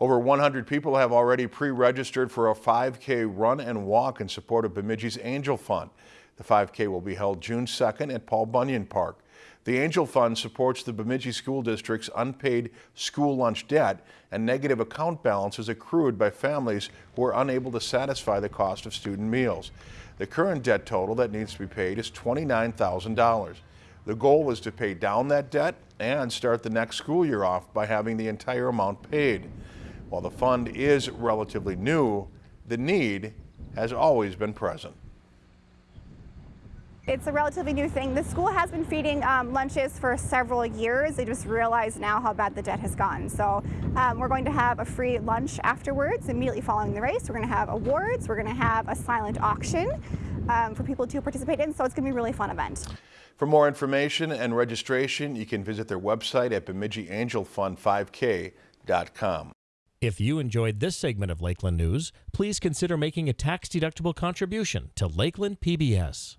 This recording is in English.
Over 100 people have already pre-registered for a 5K run and walk in support of Bemidji's Angel Fund. The 5K will be held June 2nd at Paul Bunyan Park. The Angel Fund supports the Bemidji School District's unpaid school lunch debt and negative account balances accrued by families who are unable to satisfy the cost of student meals. The current debt total that needs to be paid is $29,000. The goal is to pay down that debt and start the next school year off by having the entire amount paid. While the fund is relatively new, the need has always been present. It's a relatively new thing. The school has been feeding um, lunches for several years. They just realize now how bad the debt has gone. So um, we're going to have a free lunch afterwards, immediately following the race. We're going to have awards. We're going to have a silent auction um, for people to participate in. So it's going to be a really fun event. For more information and registration, you can visit their website at BemidjiAngelFund5K.com. If you enjoyed this segment of Lakeland News, please consider making a tax-deductible contribution to Lakeland PBS.